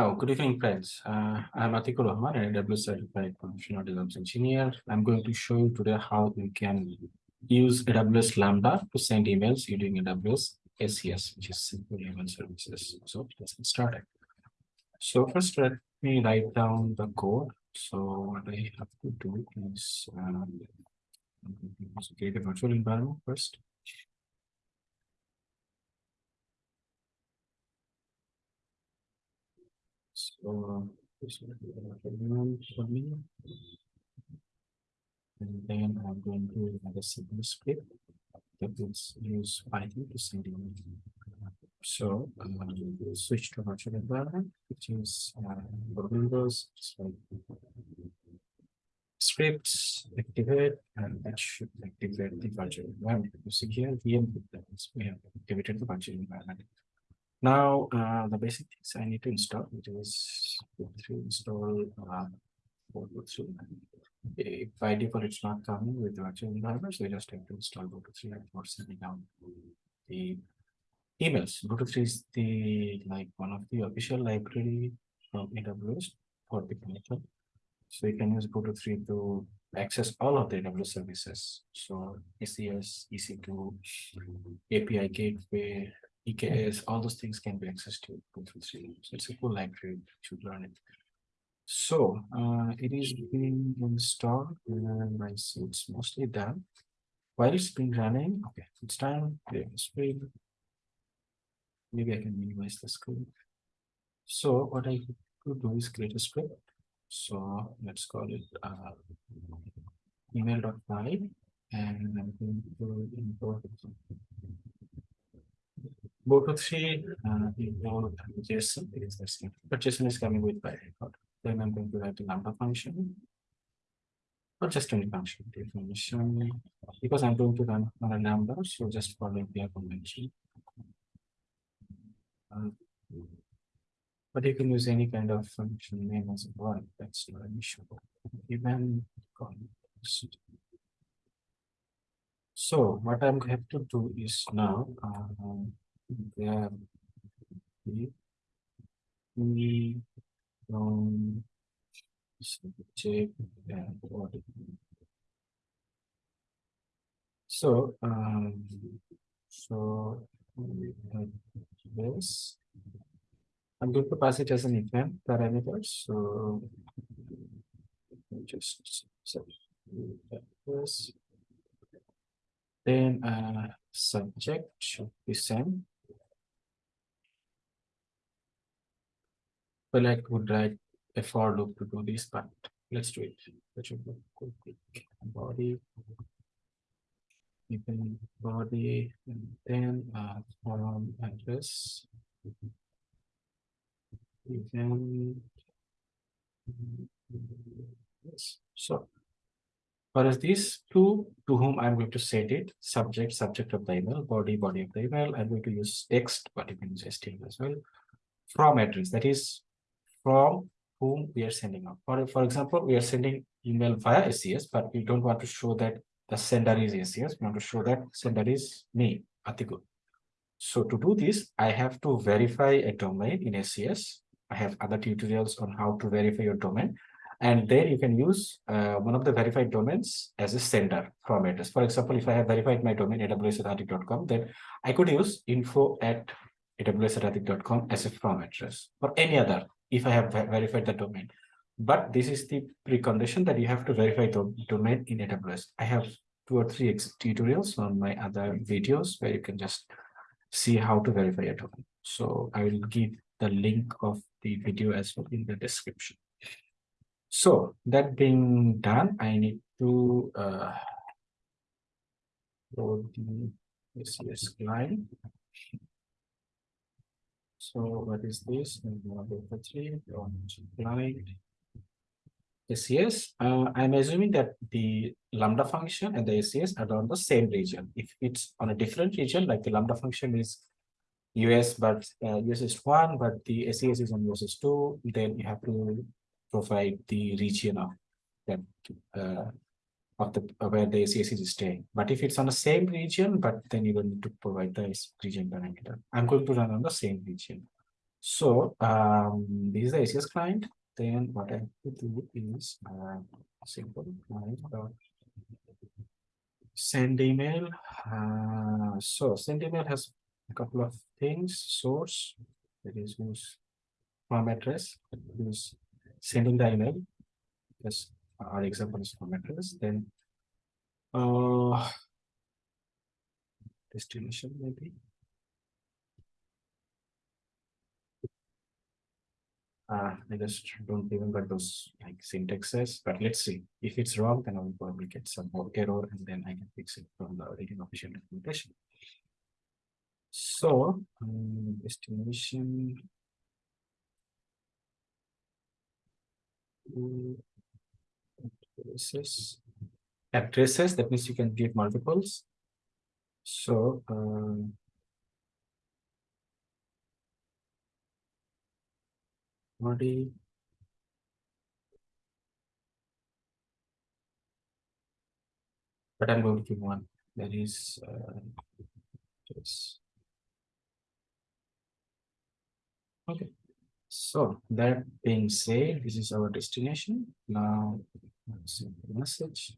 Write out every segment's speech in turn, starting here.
Oh, good evening, friends. Uh, I'm Atikur Rahman, an AWS certified professional DevOps engineer. I'm going to show you today how you can use AWS Lambda to send emails using AWS SES, which is Simple Email Services. So let's get started. So first, let me write down the code. So what I have to do is um, create a virtual environment first. So this will be the a for me. And then I'm going to have a simple script that will use Python to send email. So um, we'll switch to virtual environment, which is uh, Windows, scripts activate, and that should activate the virtual environment. You see here, VM we have activated the virtual environment. Now, uh, the basic things I need to install, which is install uh, if by default it's not coming with the virtual environment, so you just have to install Boto3 for sending out the emails. Boto3 is the like one of the official library from AWS for the connection. So you can use Boto3 to access all of the AWS services. So SES, EC2, API gateway, EKS, all those things can be accessed to Boto3. So it's a cool library to learn it. So uh, it is being installed and I see it's mostly done. While it's been running, okay, it's time. Screen. Maybe I can minimize the screen. So what I could do is create a script. So let's call it uh, email.py and I'm going to import Boto3 uh, import JSON is the same, but JSON is coming with by default. Then I'm going to write a lambda function or just any function definition because I'm going to run on a lambda, so just following the convention. Uh, but you can use any kind of function name as well. That's not an issue. Even so what I'm going to do is now uh, grab the um, check and audit. So, um, so this, I'm going to pass it as an event parameter. So, just this. Then, uh, subject should be sent Well, I could write a for loop to do this, but let's do it. That should be quick. Body, even body, and then uh, form address. Even yes. So, for as these two to whom I'm going to set it, subject, subject of the email, body, body of the email, I'm going to use text, but you can use HTML as well. From address, that is from whom we are sending out. For, for example, we are sending email via SES, but we don't want to show that the sender is SES. We want to show that sender is me, Atikur. So to do this, I have to verify a domain in SES. I have other tutorials on how to verify your domain. And then you can use uh, one of the verified domains as a sender from address. For example, if I have verified my domain aws.atik.com, then I could use info at aws.atik.com as a from address or any other if I have verified the domain. But this is the precondition that you have to verify the domain in AWS. I have two or three tutorials on my other videos where you can just see how to verify a domain. So I will give the link of the video as well in the description. So that being done, I need to uh, load the SES client. So what is this? Boto3 client. SES. Uh, I'm assuming that the lambda function and the SES are on the same region. If it's on a different region, like the lambda function is US, but uh, US East one, but the SES is on US East two, then you have to provide the region of that uh, of the where the SES is staying. But if it's on the same region, but then you will need to provide the region parameter. I'm going to run on the same region. So um, this is the SES client. Then what I have to do is uh, simple client dot send email. Uh, so send email has a couple of things. Source that is use form address who's sending the email. Yes, our example is form address. Then uh destination maybe. Uh, I just don't even remember those like syntaxes, but let's see. If it's wrong, then I'll probably get some more error and then I can fix it from the written official documentation. So, um, estimation. Addresses. Addresses, that means you can give multiples. So, um, body. But I'm going to give one that is uh, just okay. So that being said, this is our destination. Now, message.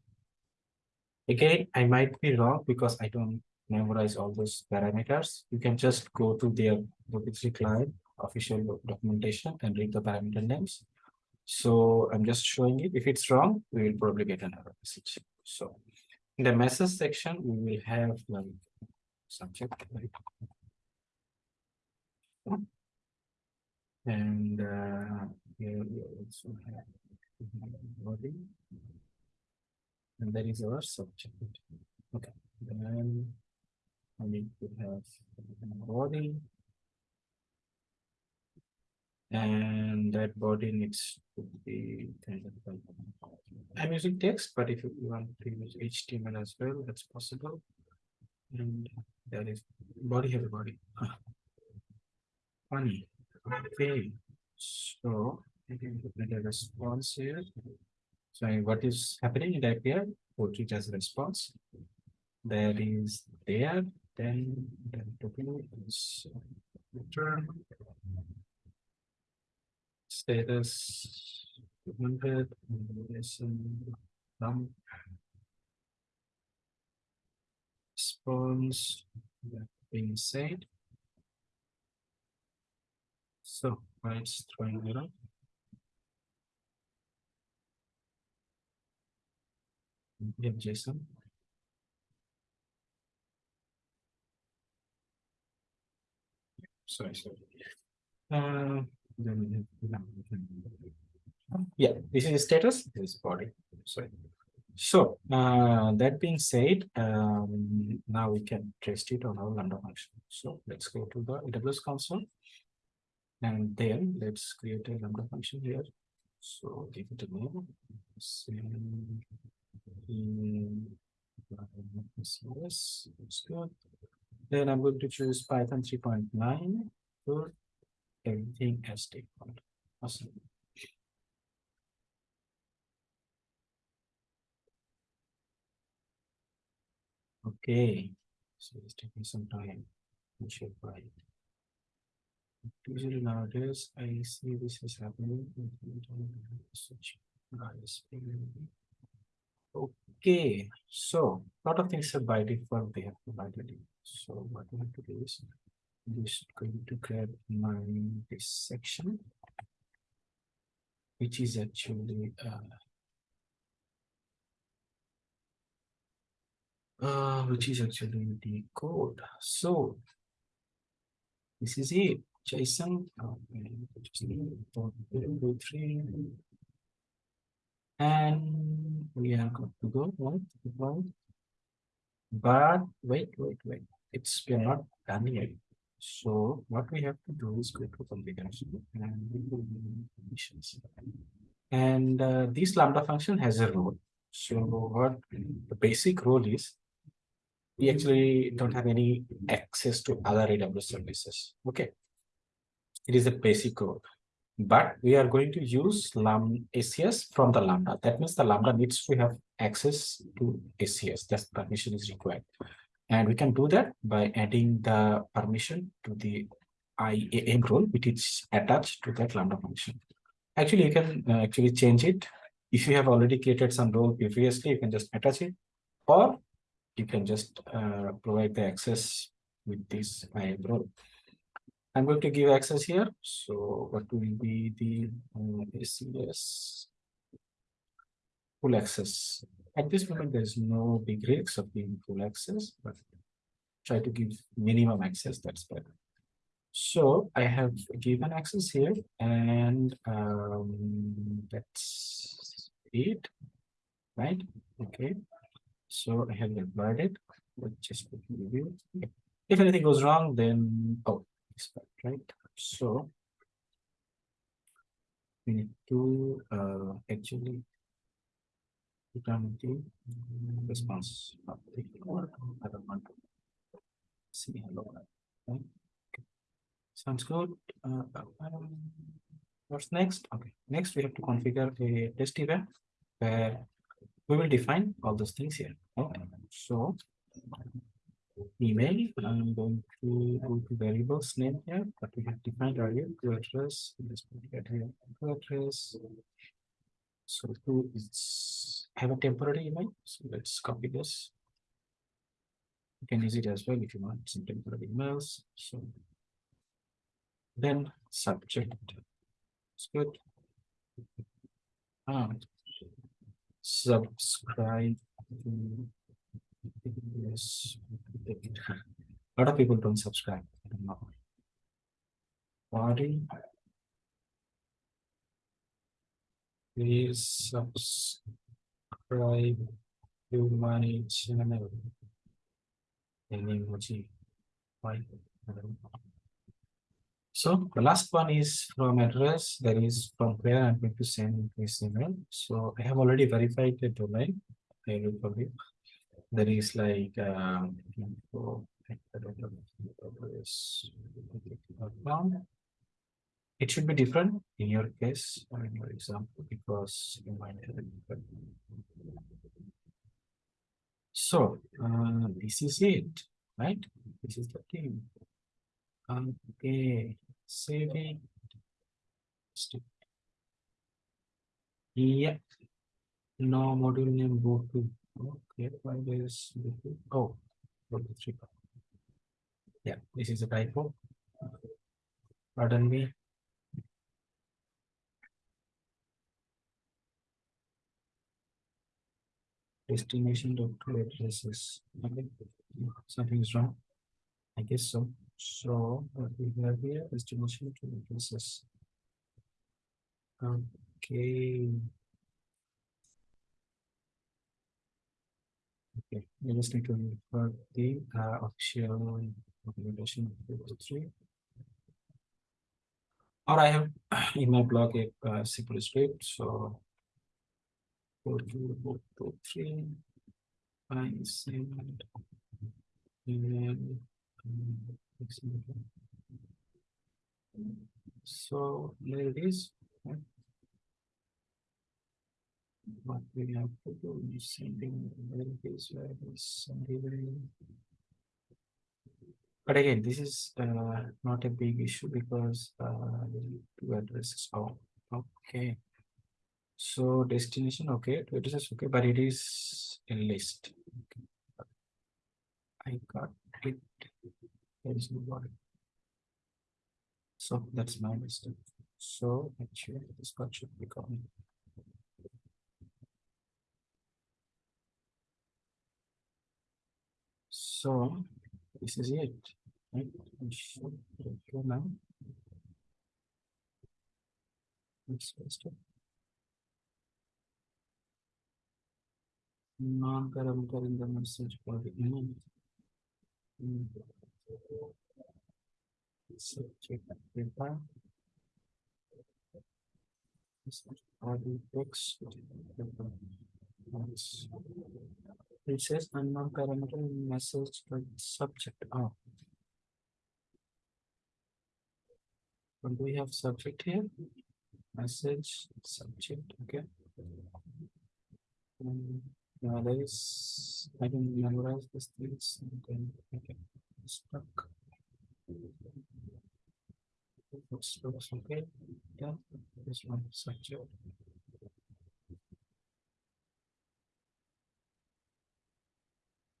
Again, I might be wrong because I don't memorize all those parameters. You can just go to their Boto3 client official documentation and read the parameter names. So I'm just showing it. If it's wrong, we will probably get an error message. So in the message section, we will have like subject. Right? And uh, here we also have body. And that is our subject. Okay, then I need to have body. And that body needs to be kind of. I'm using text, but if you want to use HTML as well, that's possible. And that is body have a body. Funny. Okay. So Put a response here. So what is happening in that here? Put it as response. That is there. Then the total is return status 200 num response that being said so why it's throwing error we have json sorry sorry uh yeah, this is status, this is body. Sorry. So uh, that being said, um, now we can test it on our lambda function. So let's go to the AWS console. And then let's create a lambda function here. So give it a name. In CSS. That's good. Then I'm going to choose Python 3.9 for everything as default. Awesome. Okay, so it's taking some time. We should write. Usually nowadays, I see this is happening. Okay, so a lot of things are by default, they have provided. So what we have to do is just going to grab my this section which is actually uh, uh which is actually the code. So this is it. Json and we are going to go right, right but wait wait wait it's we're not done yet so what we have to do is go to configuration and conditions. And uh, this lambda function has a role. So what the basic role is, we actually don't have any access to other AWS services. Okay. It is a basic role. But we are going to use lam SES from the Lambda. That means the Lambda needs to have access to SES. That permission is required. And we can do that by adding the permission to the IAM role which is attached to that lambda function. Actually, you can uh, actually change it. If you have already created some role previously, you can just attach it, or you can just uh, provide the access with this IAM role. I'm going to give access here. So what will be the um, SES full access? At this moment, there's no big risks of being full access, but try to give minimum access. That's better. So I have given access here and um, that's it, right? Okay. So I have deployed it. Let's just review. If anything goes wrong, then oh, right? So we need to uh, actually return the response. I don't want to see hello. Okay. Sounds good. Uh, um, what's next? Okay, next we have to configure a test event where we will define all those things here. Okay, so email, I'm going to go to variables name here that we have defined earlier to address. Let's get here to address. So to have a temporary email. So let's copy this. You can use it as well if you want some temporary emails. So then subject. It's good. Ah, subscribe. Yes. A lot of people don't subscribe. I don't know. Body. Please subscribe to my channel. Any emoji. Why? So the last one is from address that is from where I'm going to send this email. So I have already verified the domain. I will forgive. There is like um, it should be different in your case or in your example because you might have different. So uh, this is it, right? This is the team. Okay, saving. Yeah. No module name go to. Okay, why there's oh, three. Yeah, this is a typo. Pardon me. Destination dot addresses. Okay, something is wrong. I guess so. So what we have here is destination to addresses. Okay. Okay, we just need to refer the uh, official documentation of 53. Or I have in my blog a uh, simple script. So go to book two, three, I send email. um, So there it is. What we have to do is sending where is sending. But again, this is uh, not a big issue because uh, two addresses. Oh, okay. So destination, okay, two addresses, okay, but it is a list. Okay. I got it. There is no body. So that's my mistake. So actually this part should be coming. So this is it. Right? Now. Non-parameter in the message body. Mm. Mm. Subject data. Body text. Nice. Says unknown parameter message to subject. Oh. Do we have subject here? Message subject. Okay. Um, yeah, there is. I can memorize these things and then okay. Stuck. looks, looks okay. Yeah, this one structure.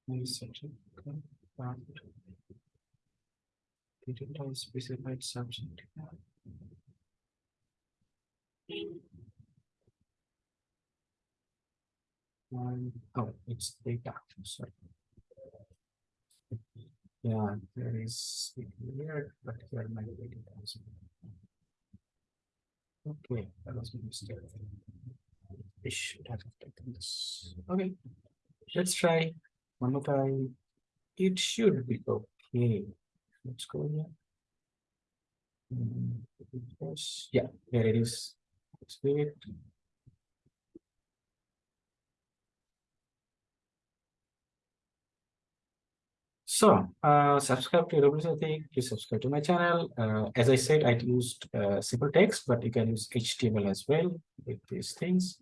Nice section. Okay. Found. Digital specified subject. Um, oh, it's data, sorry. Yeah, there is here, but here my data is. Okay, that was my mistake. I should have taken this. Okay, let's try time. It should be okay. Let's go here. Hmm, yes, Yeah, there it is. Let's do it. So, uh, subscribe to WSAT, please subscribe to my channel. Uh, as I said, I used uh, simple text, but you can use HTML as well with these things.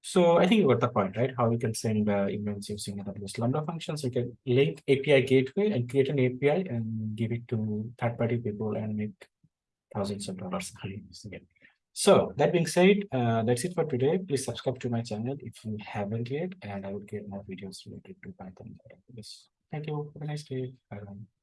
So I think you got the point, right? How you can send uh, emails using AWS Lambda functions. You can link API gateway and create an API and give it to third-party people and make thousands of dollars. again. So that being said, uh, that's it for today. Please subscribe to my channel if you haven't yet, and I will get more videos related to Python. Thank you. Have a nice day. -bye.